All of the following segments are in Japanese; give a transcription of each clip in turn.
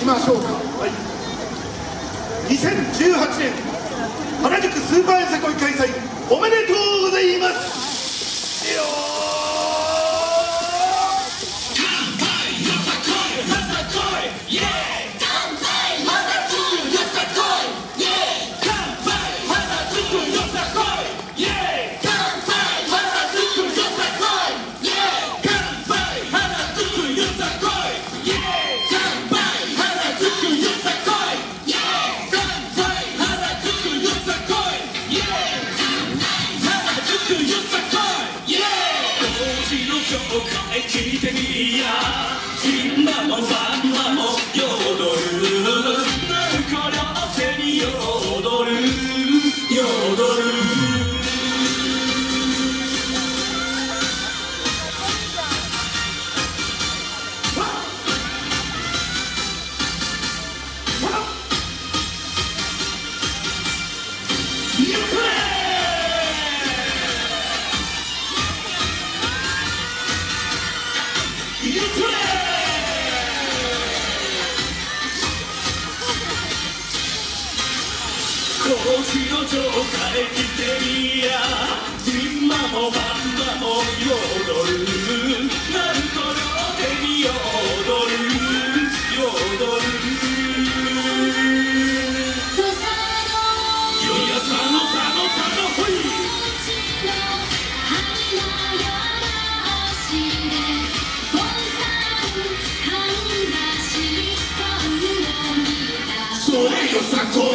きましょうか、はい、2018年原宿スーパーよさこい開催おめでとうてみや。の城下へ来てみや今も晩も彩るなると両手に踊る踊るよいやさのさのさのほい。それよさこ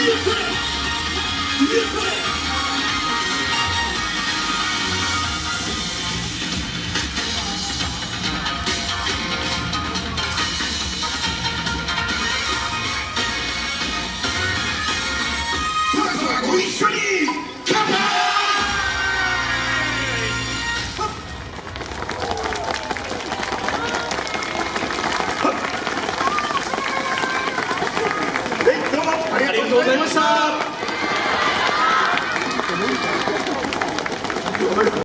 Music! Music!